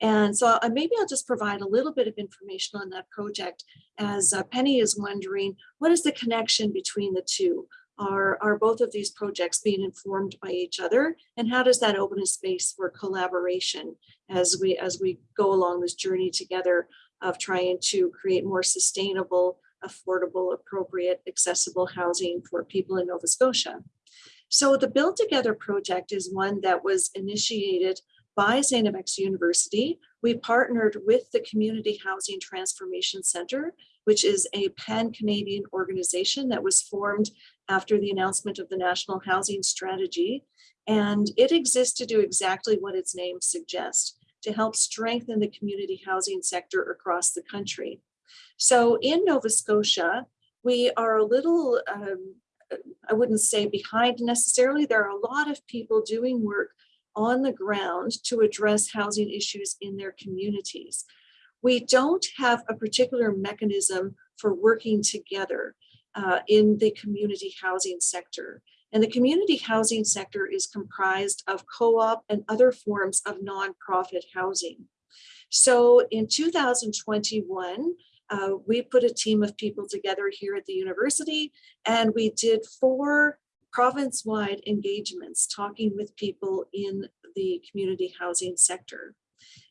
And so uh, maybe I'll just provide a little bit of information on that project as uh, Penny is wondering, what is the connection between the two? Are, are both of these projects being informed by each other? And how does that open a space for collaboration as we, as we go along this journey together of trying to create more sustainable, affordable, appropriate, accessible housing for people in Nova Scotia? So the Build Together project is one that was initiated by. FX University. We partnered with the Community Housing Transformation Center, which is a pan-Canadian organization that was formed after the announcement of the National Housing Strategy. And it exists to do exactly what its name suggests, to help strengthen the community housing sector across the country. So in Nova Scotia, we are a little, um, I wouldn't say behind necessarily, there are a lot of people doing work on the ground to address housing issues in their communities. We don't have a particular mechanism for working together uh, in the community housing sector. And the community housing sector is comprised of co-op and other forms of nonprofit housing. So in 2021, uh, we put a team of people together here at the university and we did four province-wide engagements talking with people in the community housing sector.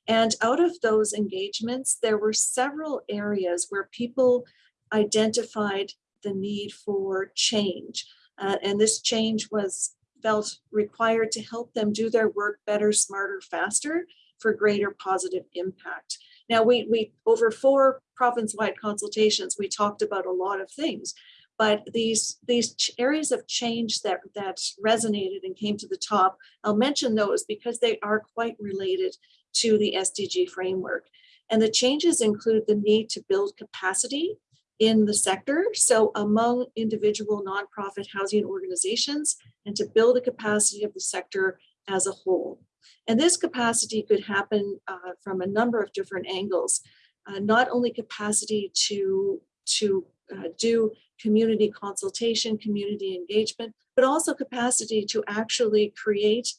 And out of those engagements, there were several areas where people identified the need for change. Uh, and this change was felt required to help them do their work better, smarter, faster for greater positive impact. Now, we, we over four province-wide consultations, we talked about a lot of things, but these, these areas of change that, that resonated and came to the top, I'll mention those because they are quite related to the SDG framework. And the changes include the need to build capacity in the sector. So among individual nonprofit housing organizations and to build the capacity of the sector as a whole. And this capacity could happen uh, from a number of different angles, uh, not only capacity to, to uh, do community consultation, community engagement, but also capacity to actually create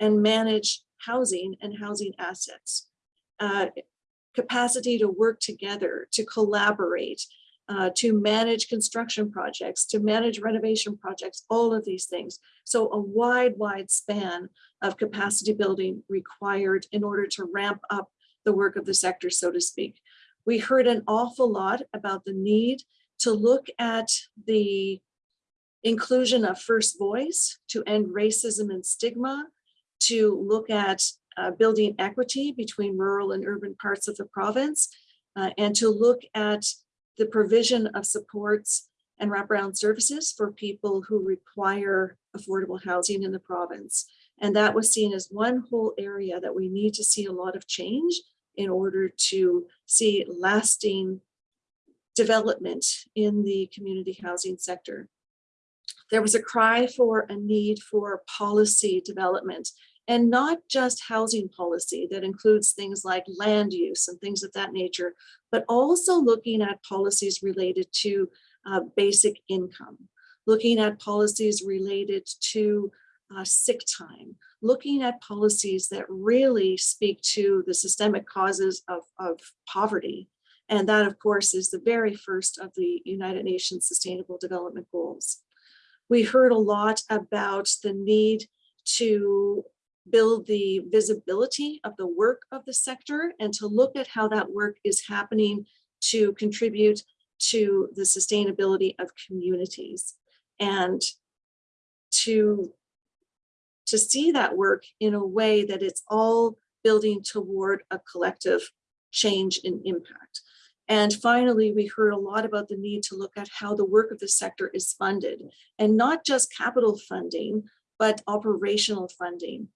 and manage housing and housing assets. Uh, capacity to work together, to collaborate, uh, to manage construction projects, to manage renovation projects, all of these things. So a wide, wide span of capacity building required in order to ramp up the work of the sector, so to speak. We heard an awful lot about the need to look at the inclusion of first voice, to end racism and stigma, to look at uh, building equity between rural and urban parts of the province, uh, and to look at the provision of supports and wraparound services for people who require affordable housing in the province. And that was seen as one whole area that we need to see a lot of change in order to see lasting development in the community housing sector. There was a cry for a need for policy development and not just housing policy that includes things like land use and things of that nature, but also looking at policies related to uh, basic income, looking at policies related to uh, sick time, looking at policies that really speak to the systemic causes of, of poverty. And that, of course, is the very first of the United Nations Sustainable Development Goals. We heard a lot about the need to build the visibility of the work of the sector and to look at how that work is happening to contribute to the sustainability of communities and to to see that work in a way that it's all building toward a collective change in impact. And finally, we heard a lot about the need to look at how the work of the sector is funded and not just capital funding, but operational funding.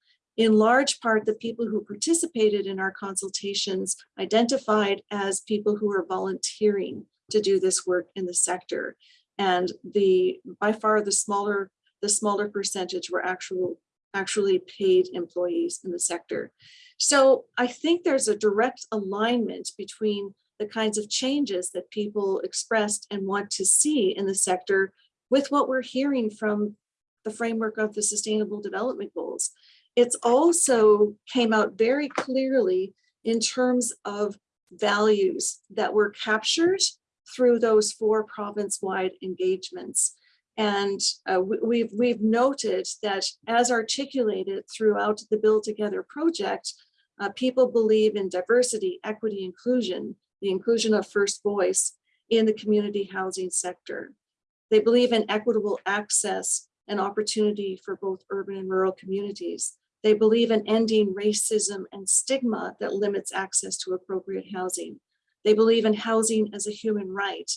In large part, the people who participated in our consultations identified as people who are volunteering to do this work in the sector. And the by far the smaller the smaller percentage were actual actually paid employees in the sector. So I think there's a direct alignment between the kinds of changes that people expressed and want to see in the sector with what we're hearing from the framework of the Sustainable Development Goals. It's also came out very clearly in terms of values that were captured through those four province-wide engagements. And uh, we, we've, we've noted that as articulated throughout the Build Together project, uh, people believe in diversity, equity, inclusion, the inclusion of first voice in the community housing sector. They believe in equitable access and opportunity for both urban and rural communities. They believe in ending racism and stigma that limits access to appropriate housing. They believe in housing as a human right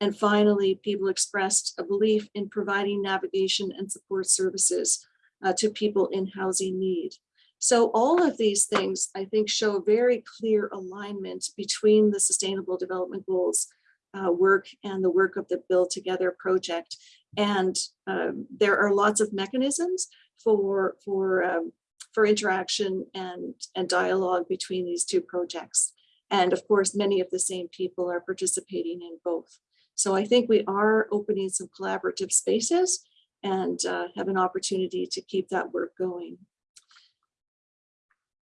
and finally, people expressed a belief in providing navigation and support services uh, to people in housing need. So all of these things, I think, show very clear alignment between the Sustainable Development Goals uh, work and the work of the Build Together project. And um, there are lots of mechanisms for, for, um, for interaction and, and dialogue between these two projects. And of course, many of the same people are participating in both. So I think we are opening some collaborative spaces and uh, have an opportunity to keep that work going.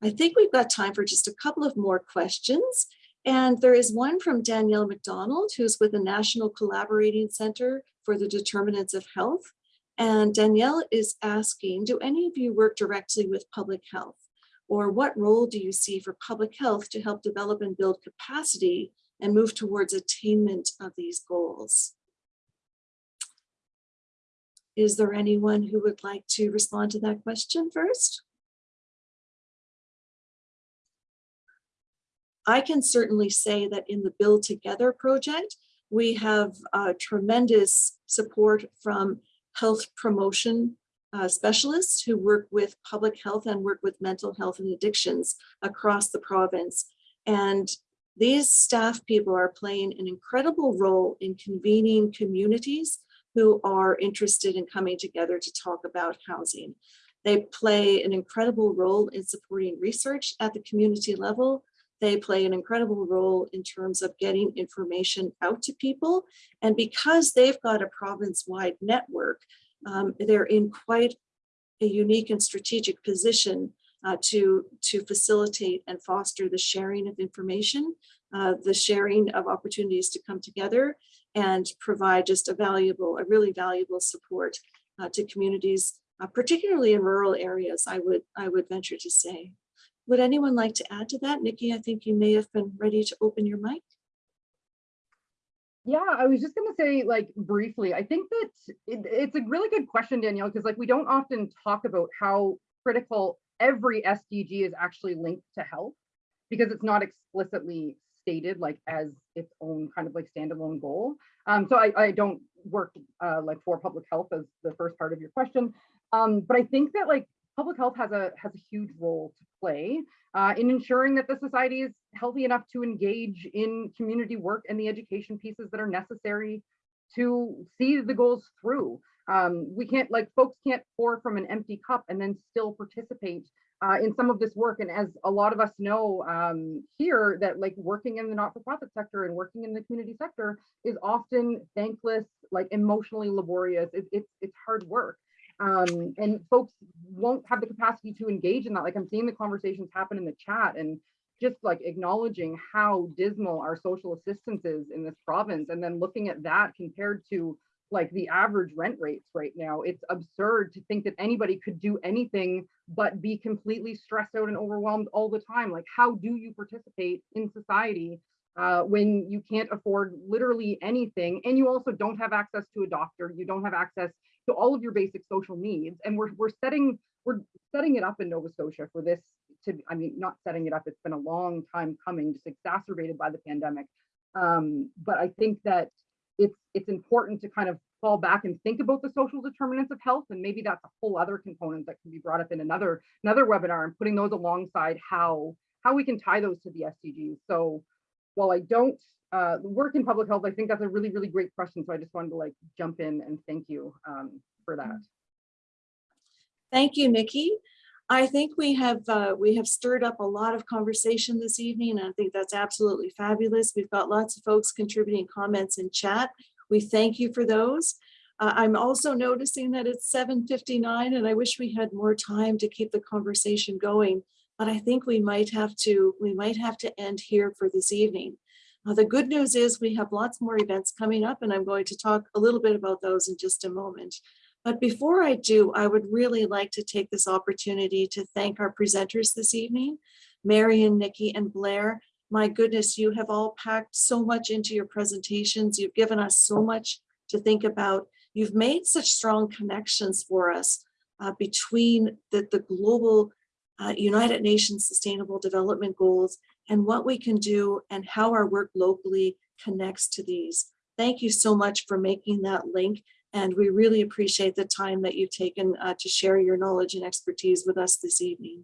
I think we've got time for just a couple of more questions. And there is one from Danielle McDonald, who's with the National Collaborating Center for the Determinants of Health. And Danielle is asking, do any of you work directly with public health? Or what role do you see for public health to help develop and build capacity and move towards attainment of these goals. Is there anyone who would like to respond to that question first? I can certainly say that in the Build Together project, we have uh, tremendous support from health promotion uh, specialists who work with public health and work with mental health and addictions across the province. And these staff people are playing an incredible role in convening communities who are interested in coming together to talk about housing. They play an incredible role in supporting research at the community level. They play an incredible role in terms of getting information out to people. And because they've got a province-wide network, um, they're in quite a unique and strategic position uh, to, to facilitate and foster the sharing of information, uh, the sharing of opportunities to come together and provide just a valuable, a really valuable support uh, to communities, uh, particularly in rural areas, I would, I would venture to say. Would anyone like to add to that? Nikki, I think you may have been ready to open your mic. Yeah, I was just gonna say, like, briefly, I think that it, it's a really good question, Danielle, because like we don't often talk about how critical every SDG is actually linked to health because it's not explicitly stated like as its own kind of like standalone goal. Um, so I, I don't work uh, like for public health as the first part of your question. Um, but I think that like public health has a has a huge role to play uh, in ensuring that the society is healthy enough to engage in community work and the education pieces that are necessary to see the goals through. Um, we can't like folks can't pour from an empty cup and then still participate uh, in some of this work. And as a lot of us know um, here that like working in the not-for-profit sector and working in the community sector is often thankless, like emotionally laborious. It, it's, it's hard work. Um, and folks won't have the capacity to engage in that. Like I'm seeing the conversations happen in the chat and just like acknowledging how dismal our social assistance is in this province and then looking at that compared to like the average rent rates right now. It's absurd to think that anybody could do anything but be completely stressed out and overwhelmed all the time. Like how do you participate in society uh, when you can't afford literally anything and you also don't have access to a doctor, you don't have access to all of your basic social needs. And we're, we're setting we're setting it up in Nova Scotia for this to, I mean, not setting it up, it's been a long time coming, just exacerbated by the pandemic. Um, but I think that it's it's important to kind of fall back and think about the social determinants of health and maybe that's a whole other component that can be brought up in another another webinar and putting those alongside how how we can tie those to the SDGs. So while I don't uh, work in public health, I think that's a really, really great question. So I just wanted to like jump in and thank you um, for that. Thank you, Nikki. I think we have uh, we have stirred up a lot of conversation this evening. And I think that's absolutely fabulous. We've got lots of folks contributing comments in chat. We thank you for those. Uh, I'm also noticing that it's 7.59 and I wish we had more time to keep the conversation going, but I think we might have to we might have to end here for this evening. Uh, the good news is we have lots more events coming up and I'm going to talk a little bit about those in just a moment. But before I do, I would really like to take this opportunity to thank our presenters this evening, Marion, Nikki, and Blair. My goodness, you have all packed so much into your presentations. You've given us so much to think about. You've made such strong connections for us uh, between the, the global uh, United Nations Sustainable Development Goals and what we can do and how our work locally connects to these. Thank you so much for making that link and we really appreciate the time that you've taken uh, to share your knowledge and expertise with us this evening.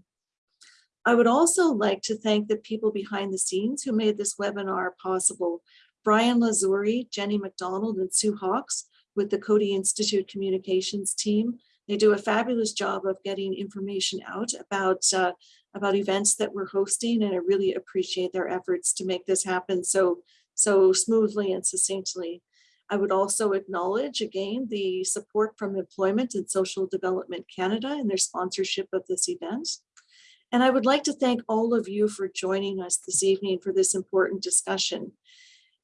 I would also like to thank the people behind the scenes who made this webinar possible. Brian Lazuri, Jenny McDonald, and Sue Hawks with the Coady Institute Communications team. They do a fabulous job of getting information out about, uh, about events that we're hosting, and I really appreciate their efforts to make this happen so, so smoothly and succinctly. I would also acknowledge again the support from Employment and Social Development Canada and their sponsorship of this event. And I would like to thank all of you for joining us this evening for this important discussion.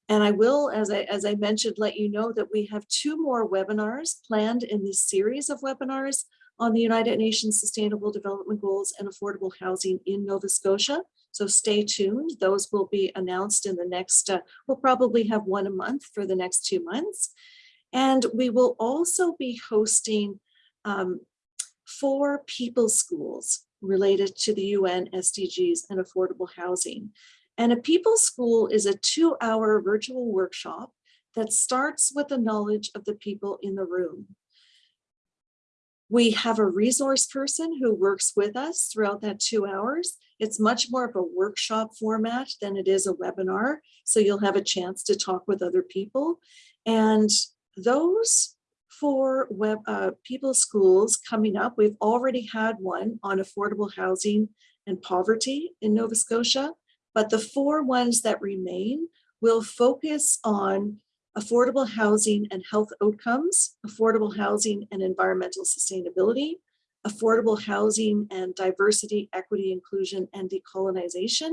And I will, as I, as I mentioned, let you know that we have two more webinars planned in this series of webinars on the United Nations Sustainable Development Goals and affordable housing in Nova Scotia. So stay tuned. Those will be announced in the next, uh, we'll probably have one a month for the next two months. And we will also be hosting um, four people schools related to the UN SDGs and affordable housing. And a people school is a two hour virtual workshop that starts with the knowledge of the people in the room. We have a resource person who works with us throughout that two hours. It's much more of a workshop format than it is a webinar. So you'll have a chance to talk with other people. And those four web uh, people schools coming up, we've already had one on affordable housing and poverty in Nova Scotia, but the four ones that remain will focus on affordable housing and health outcomes, affordable housing and environmental sustainability, affordable housing and diversity, equity, inclusion, and decolonization,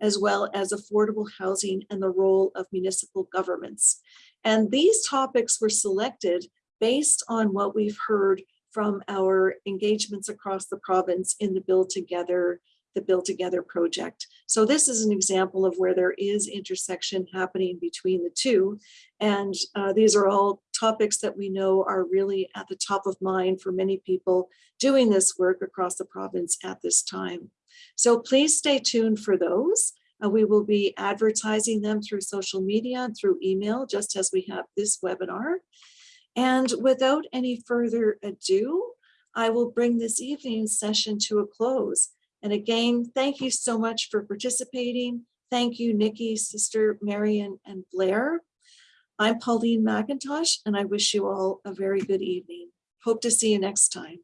as well as affordable housing and the role of municipal governments. And these topics were selected based on what we've heard from our engagements across the province in the Build Together the Build Together project. So this is an example of where there is intersection happening between the two. And uh, these are all topics that we know are really at the top of mind for many people doing this work across the province at this time. So please stay tuned for those. Uh, we will be advertising them through social media and through email, just as we have this webinar. And without any further ado, I will bring this evening's session to a close. And again, thank you so much for participating. Thank you, Nikki, Sister Marion, and Blair. I'm Pauline McIntosh, and I wish you all a very good evening. Hope to see you next time.